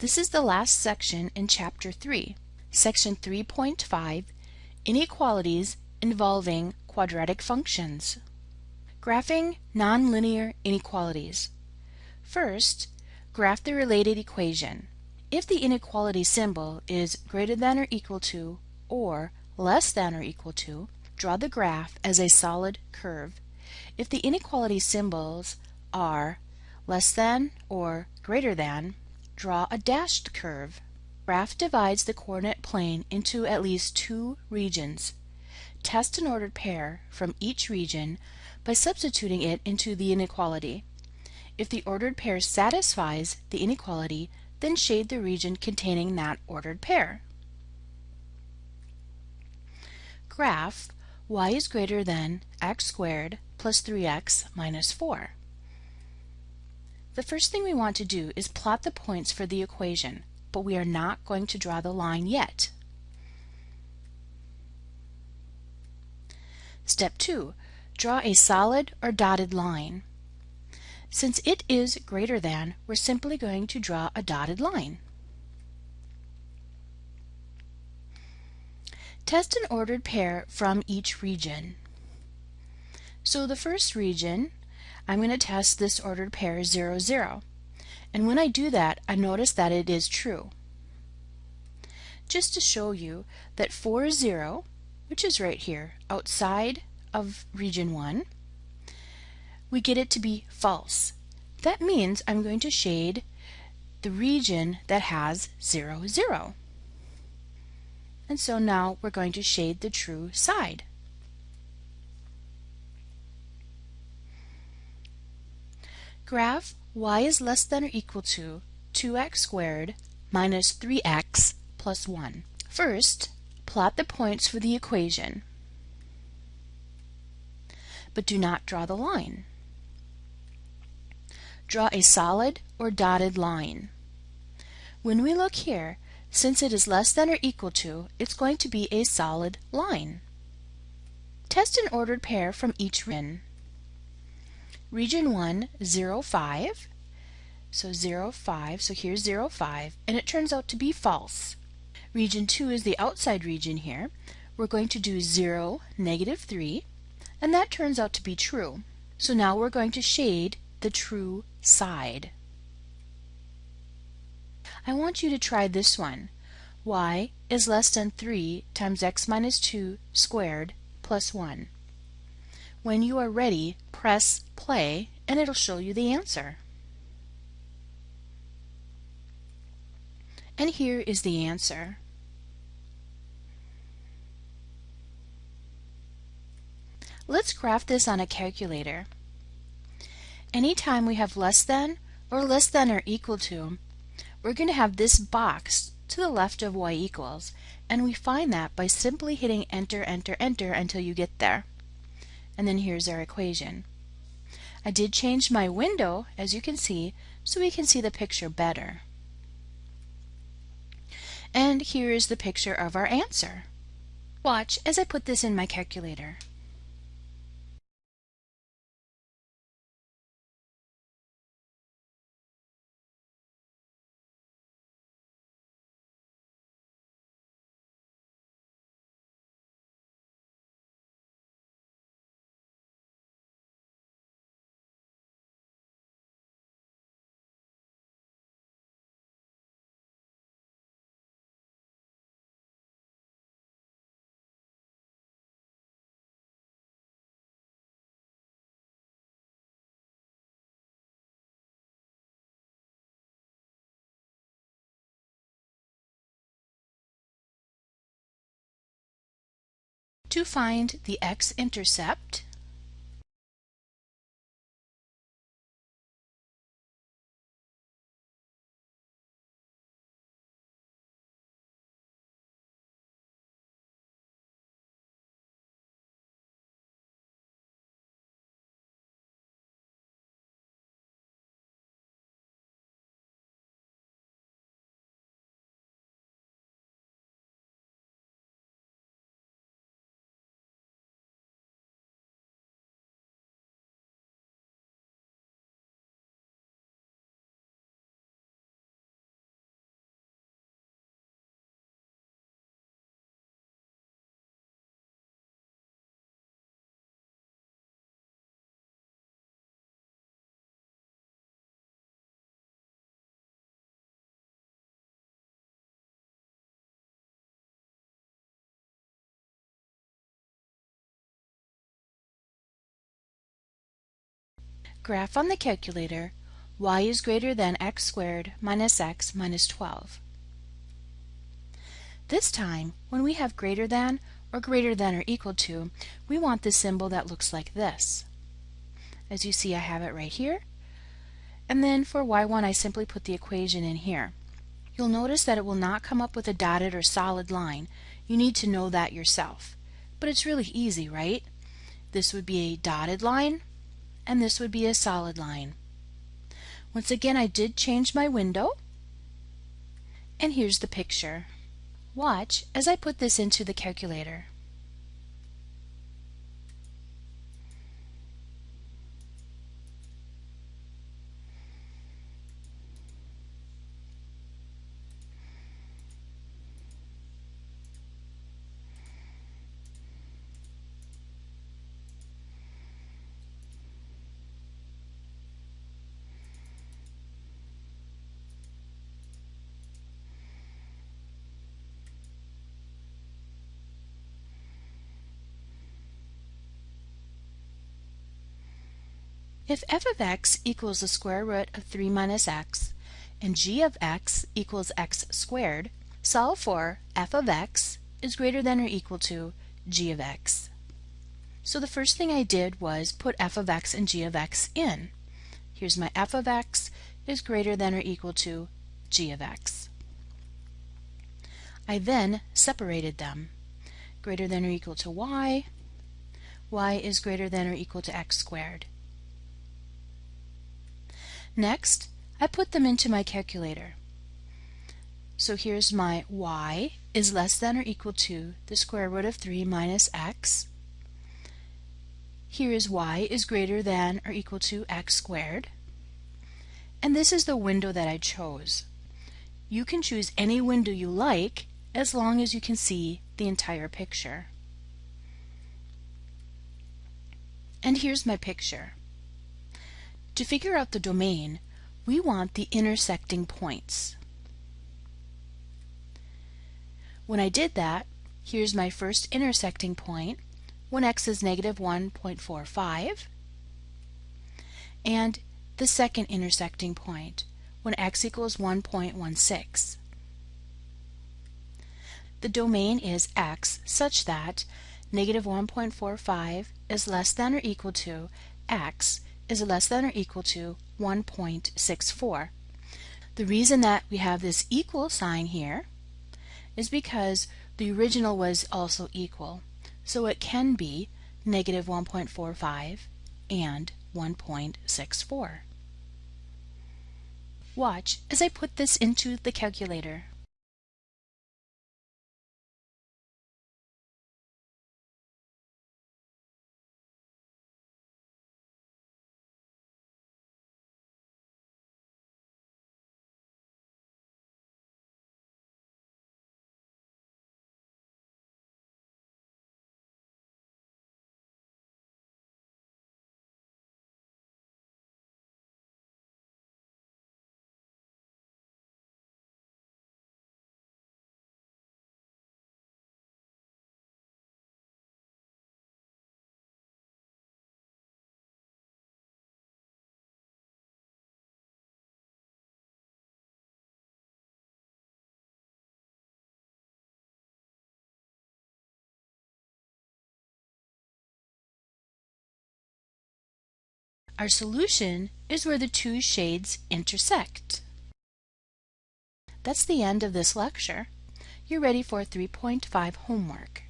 This is the last section in Chapter 3, Section 3.5, Inequalities involving quadratic functions. Graphing nonlinear inequalities. First, graph the related equation. If the inequality symbol is greater than or equal to or less than or equal to, draw the graph as a solid curve. If the inequality symbols are less than or greater than, draw a dashed curve. Graph divides the coordinate plane into at least two regions. Test an ordered pair from each region by substituting it into the inequality. If the ordered pair satisfies the inequality, then shade the region containing that ordered pair. Graph y is greater than x squared plus 3x minus 4. The first thing we want to do is plot the points for the equation, but we are not going to draw the line yet. Step 2. Draw a solid or dotted line. Since it is greater than, we're simply going to draw a dotted line. Test an ordered pair from each region. So the first region, I'm going to test this ordered pair 0, 0. And when I do that, I notice that it is true. Just to show you that 4, 0, which is right here, outside of region 1, we get it to be false. That means I'm going to shade the region that has 0, 0. And so now we're going to shade the true side. Graph y is less than or equal to 2x squared minus 3x plus 1. First, plot the points for the equation, but do not draw the line. Draw a solid or dotted line. When we look here, since it is less than or equal to, it's going to be a solid line. Test an ordered pair from each region. Region 1, 0, 5. So 0, 5, so here's 0, 5, and it turns out to be false. Region 2 is the outside region here. We're going to do 0, negative 3, and that turns out to be true. So now we're going to shade the true side. I want you to try this one. y is less than 3 times x minus 2 squared plus 1. When you are ready, press play and it'll show you the answer. And here is the answer. Let's graph this on a calculator. Anytime we have less than or less than or equal to, we're going to have this box to the left of y equals, and we find that by simply hitting enter, enter, enter until you get there and then here's our equation. I did change my window, as you can see, so we can see the picture better. And here is the picture of our answer. Watch as I put this in my calculator. To find the x-intercept, Graph on the calculator y is greater than x squared minus x minus 12. This time, when we have greater than or greater than or equal to, we want the symbol that looks like this. As you see, I have it right here. And then for y1, I simply put the equation in here. You'll notice that it will not come up with a dotted or solid line. You need to know that yourself. But it's really easy, right? This would be a dotted line, and this would be a solid line. Once again, I did change my window, and here's the picture. Watch as I put this into the calculator. If f of x equals the square root of 3 minus x and g of x equals x squared, solve for f of x is greater than or equal to g of x. So the first thing I did was put f of x and g of x in. Here's my f of x is greater than or equal to g of x. I then separated them. Greater than or equal to y, y is greater than or equal to x squared. Next, I put them into my calculator. So here's my y is less than or equal to the square root of 3 minus x. Here is y is greater than or equal to x squared. And this is the window that I chose. You can choose any window you like as long as you can see the entire picture. And here's my picture. To figure out the domain, we want the intersecting points. When I did that, here's my first intersecting point when x is negative 1.45 and the second intersecting point when x equals 1.16. The domain is x such that negative 1.45 is less than or equal to x is less than or equal to 1.64. The reason that we have this equal sign here is because the original was also equal. So it can be negative 1.45 and 1.64. Watch as I put this into the calculator. Our solution is where the two shades intersect. That's the end of this lecture. You're ready for 3.5 homework.